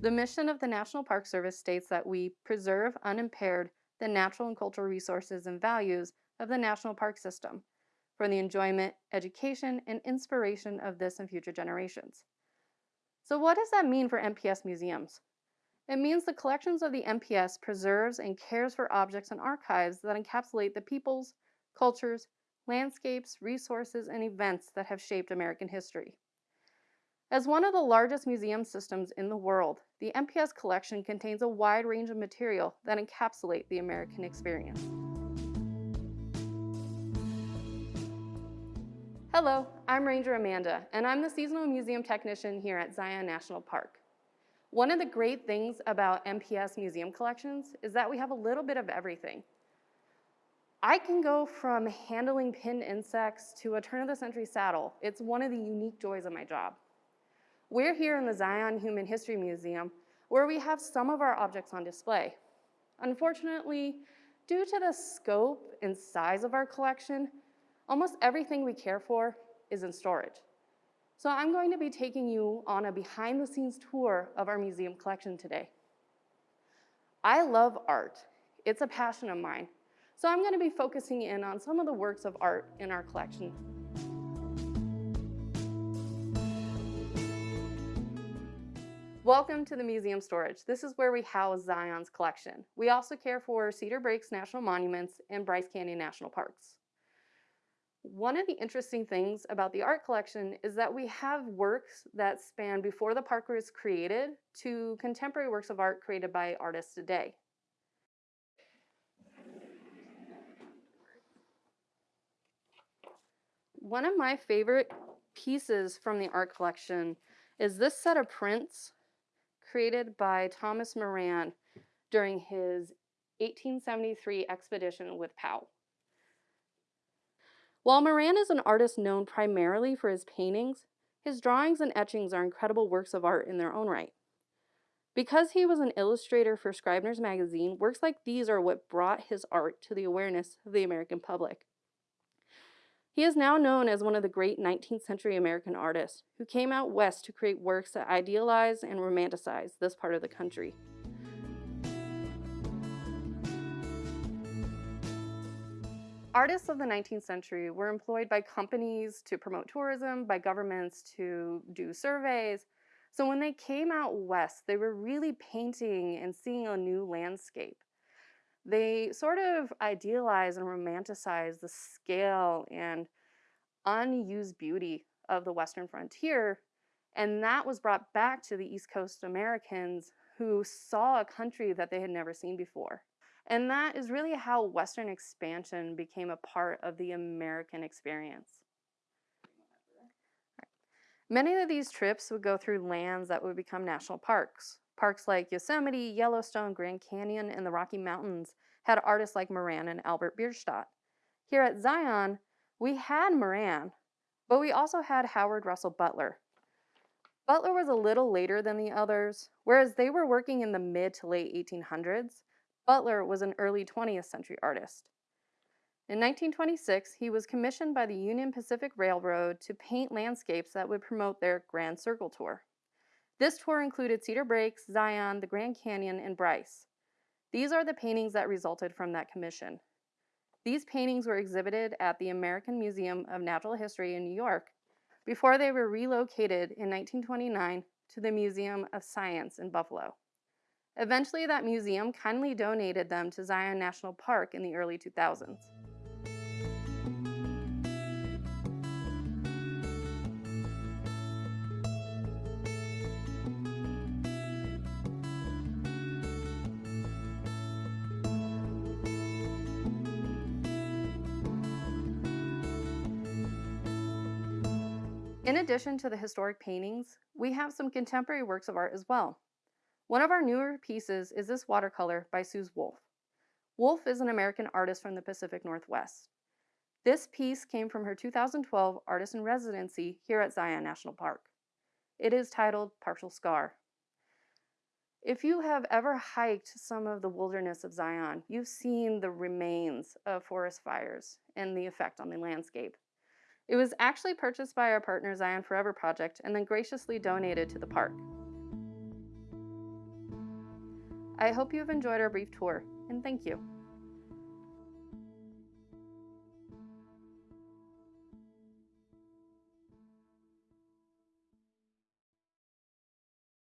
The mission of the National Park Service states that we preserve unimpaired the natural and cultural resources and values of the national park system for the enjoyment, education, and inspiration of this and future generations. So what does that mean for NPS museums? It means the collections of the NPS preserves and cares for objects and archives that encapsulate the peoples, cultures, landscapes, resources, and events that have shaped American history. As one of the largest museum systems in the world, the NPS collection contains a wide range of material that encapsulate the American experience. Hello, I'm Ranger Amanda, and I'm the seasonal museum technician here at Zion National Park. One of the great things about NPS museum collections is that we have a little bit of everything. I can go from handling pinned insects to a turn-of-the-century saddle. It's one of the unique joys of my job. We're here in the Zion Human History Museum where we have some of our objects on display. Unfortunately, due to the scope and size of our collection, almost everything we care for is in storage. So I'm going to be taking you on a behind the scenes tour of our museum collection today. I love art. It's a passion of mine. So I'm going to be focusing in on some of the works of art in our collection Welcome to the museum storage. This is where we house Zion's collection. We also care for Cedar Breaks National Monuments and Bryce Canyon National Parks. One of the interesting things about the art collection is that we have works that span before the park was created to contemporary works of art created by artists today. One of my favorite pieces from the art collection is this set of prints created by Thomas Moran during his 1873 expedition with Powell. While Moran is an artist known primarily for his paintings, his drawings and etchings are incredible works of art in their own right. Because he was an illustrator for Scribner's magazine, works like these are what brought his art to the awareness of the American public. He is now known as one of the great 19th century American artists who came out west to create works that idealize and romanticize this part of the country. Artists of the 19th century were employed by companies to promote tourism, by governments to do surveys. So when they came out west, they were really painting and seeing a new landscape they sort of idealize and romanticize the scale and unused beauty of the Western frontier. And that was brought back to the East Coast Americans who saw a country that they had never seen before. And that is really how Western expansion became a part of the American experience. Many of these trips would go through lands that would become national parks. Parks like Yosemite, Yellowstone, Grand Canyon, and the Rocky Mountains had artists like Moran and Albert Bierstadt. Here at Zion, we had Moran, but we also had Howard Russell Butler. Butler was a little later than the others, whereas they were working in the mid to late 1800s. Butler was an early 20th century artist. In 1926, he was commissioned by the Union Pacific Railroad to paint landscapes that would promote their Grand Circle Tour. This tour included Cedar Breaks, Zion, the Grand Canyon, and Bryce. These are the paintings that resulted from that commission. These paintings were exhibited at the American Museum of Natural History in New York before they were relocated in 1929 to the Museum of Science in Buffalo. Eventually, that museum kindly donated them to Zion National Park in the early 2000s. In addition to the historic paintings, we have some contemporary works of art as well. One of our newer pieces is this watercolor by Suze Woolf. Woolf is an American artist from the Pacific Northwest. This piece came from her 2012 artist in residency here at Zion National Park. It is titled Partial Scar. If you have ever hiked some of the wilderness of Zion, you've seen the remains of forest fires and the effect on the landscape. It was actually purchased by our partner Zion Forever Project and then graciously donated to the park. I hope you have enjoyed our brief tour, and thank you.